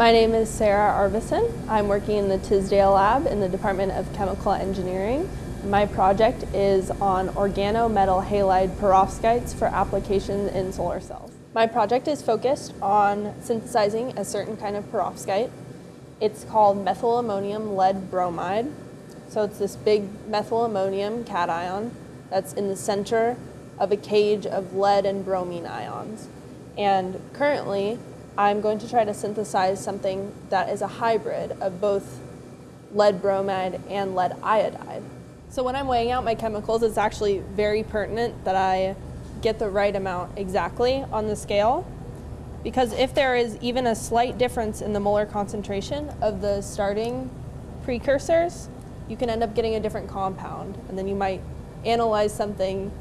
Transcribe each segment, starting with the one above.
My name is Sarah Arvison. I'm working in the Tisdale Lab in the Department of Chemical Engineering. My project is on organometal halide perovskites for application in solar cells. My project is focused on synthesizing a certain kind of perovskite. It's called methylammonium lead bromide. So it's this big methylammonium cation that's in the center of a cage of lead and bromine ions. And currently, I'm going to try to synthesize something that is a hybrid of both lead bromide and lead iodide. So when I'm weighing out my chemicals, it's actually very pertinent that I get the right amount exactly on the scale because if there is even a slight difference in the molar concentration of the starting precursors, you can end up getting a different compound and then you might analyze something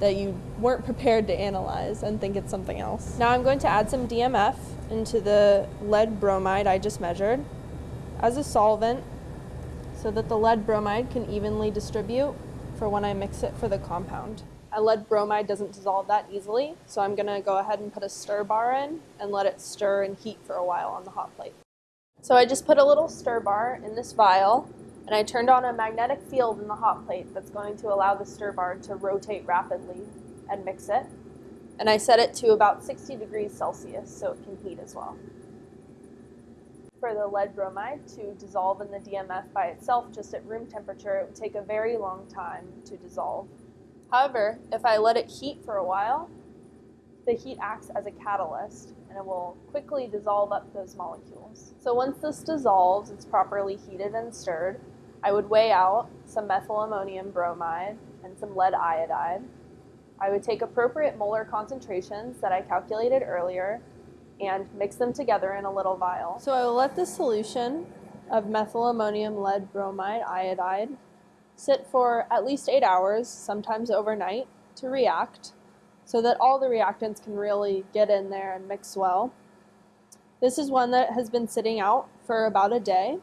that you weren't prepared to analyze and think it's something else. Now I'm going to add some DMF into the lead bromide I just measured as a solvent so that the lead bromide can evenly distribute for when I mix it for the compound. A lead bromide doesn't dissolve that easily, so I'm gonna go ahead and put a stir bar in and let it stir and heat for a while on the hot plate. So I just put a little stir bar in this vial and I turned on a magnetic field in the hot plate that's going to allow the stir bar to rotate rapidly and mix it. And I set it to about 60 degrees Celsius so it can heat as well. For the lead bromide to dissolve in the DMF by itself just at room temperature, it would take a very long time to dissolve. However, if I let it heat for a while, the heat acts as a catalyst and it will quickly dissolve up those molecules. So once this dissolves, it's properly heated and stirred, I would weigh out some methylammonium bromide and some lead iodide. I would take appropriate molar concentrations that I calculated earlier and mix them together in a little vial. So I will let the solution of methylammonium lead bromide iodide sit for at least eight hours, sometimes overnight, to react so that all the reactants can really get in there and mix well. This is one that has been sitting out for about a day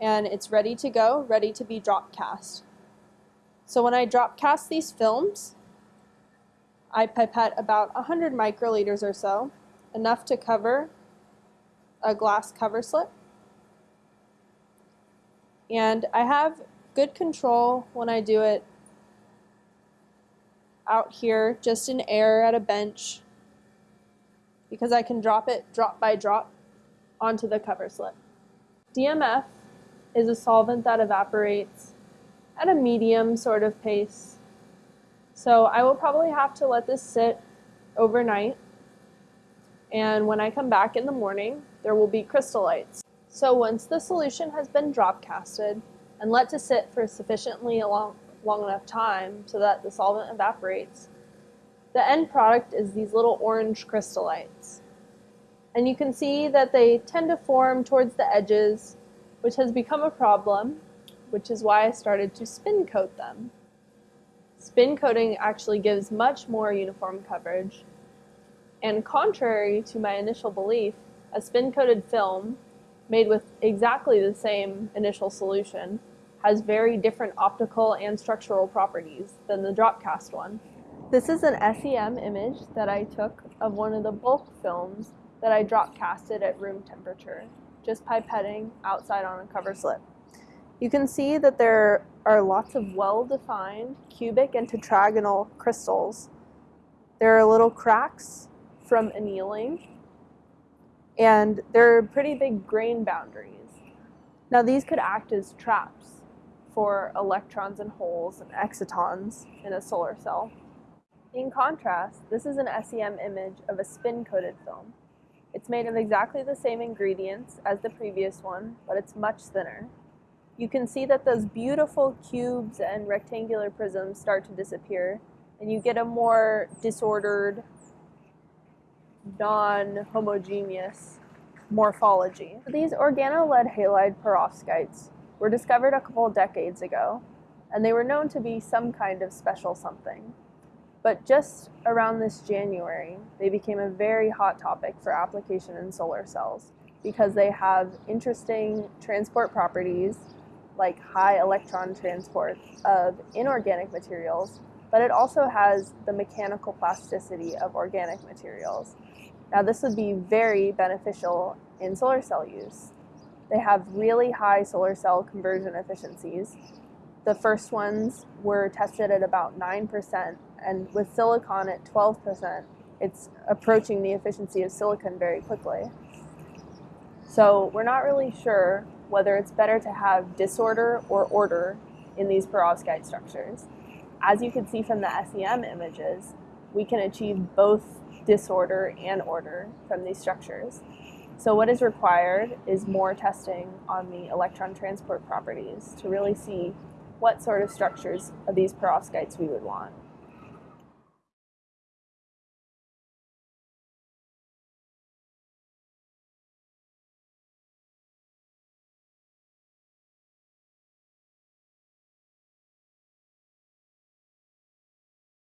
and it's ready to go, ready to be drop cast. So when I drop cast these films, I pipette about 100 microliters or so, enough to cover a glass cover slip. And I have good control when I do it out here, just in air at a bench, because I can drop it drop by drop onto the cover slip. DMF is a solvent that evaporates at a medium sort of pace. So I will probably have to let this sit overnight. And when I come back in the morning, there will be crystallites. So once the solution has been drop casted and let to sit for sufficiently long, long enough time so that the solvent evaporates, the end product is these little orange crystallites. And you can see that they tend to form towards the edges which has become a problem, which is why I started to spin coat them. Spin coating actually gives much more uniform coverage, and contrary to my initial belief, a spin coated film made with exactly the same initial solution has very different optical and structural properties than the drop cast one. This is an SEM image that I took of one of the bulk films that I drop casted at room temperature just pipetting outside on a cover slip. You can see that there are lots of well-defined cubic and tetragonal crystals. There are little cracks from annealing, and there are pretty big grain boundaries. Now these could act as traps for electrons and holes and excitons in a solar cell. In contrast, this is an SEM image of a spin-coated film. It's made of exactly the same ingredients as the previous one, but it's much thinner. You can see that those beautiful cubes and rectangular prisms start to disappear, and you get a more disordered, non-homogeneous morphology. These organolead halide perovskites were discovered a couple decades ago, and they were known to be some kind of special something. But just around this January, they became a very hot topic for application in solar cells because they have interesting transport properties like high electron transport of inorganic materials, but it also has the mechanical plasticity of organic materials. Now, this would be very beneficial in solar cell use. They have really high solar cell conversion efficiencies. The first ones were tested at about 9%, and with silicon at 12%, it's approaching the efficiency of silicon very quickly. So we're not really sure whether it's better to have disorder or order in these perovskite structures. As you can see from the SEM images, we can achieve both disorder and order from these structures. So what is required is more testing on the electron transport properties to really see what sort of structures of these perovskites we would want.